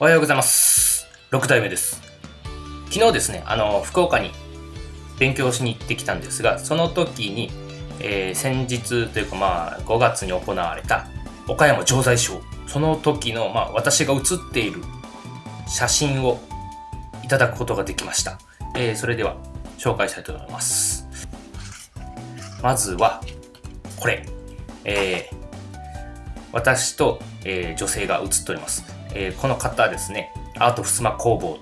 おはようございます。6代目です。昨日ですね、あの、福岡に勉強しに行ってきたんですが、その時に、えー先日というかまあ、5月に行われた岡山城西賞、その時の、まあ、私が写っている写真をいただくことができました。えーそれでは、紹介したいと思います。まずは、これ。えー私と、えー女性が写っております。えーこの方ですね、アートふすま工房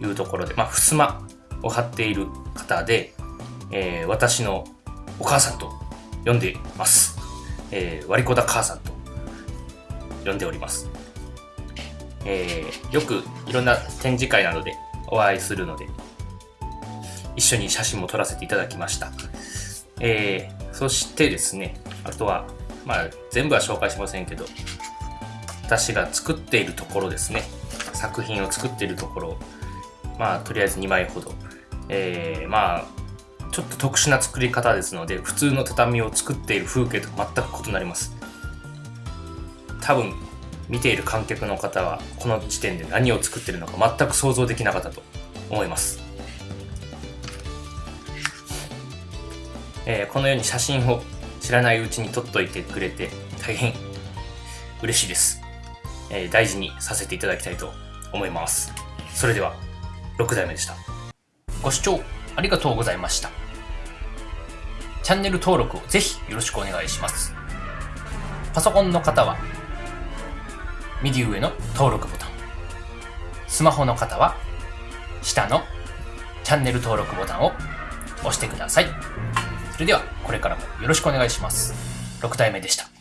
というところで、まあ、ふすまを貼っている方で、えー私のお母さんと呼んでます。えー、割り子だ母さんと呼んでおります。えーよくいろんな展示会などでお会いするので、一緒に写真も撮らせていただきました。えーそしてですね、あとは、まあ、全部は紹介しませんけど、私が作っているところですね、作品を作っているところ、まあ、とりあえず2枚ほど。えーまあ、ちょっと特殊な作り方ですので、普通の畳を作っている風景と全く異なります。多分、見ている観客の方は、この時点で何を作っているのか全く想像できなかったと思います。えーこのように写真を知らないうちに撮っといてくれて大変嬉しいです、え大事にさせていただきたいと思います。それでは6代目でした。ご視聴ありがとうございました。チャンネル登録をぜひよろしくお願いします。パソコンの方は右上の登録ボタン。スマホの方は下のチャンネル登録ボタンを押してください。それではこれからもよろしくお願いします。6代目でした。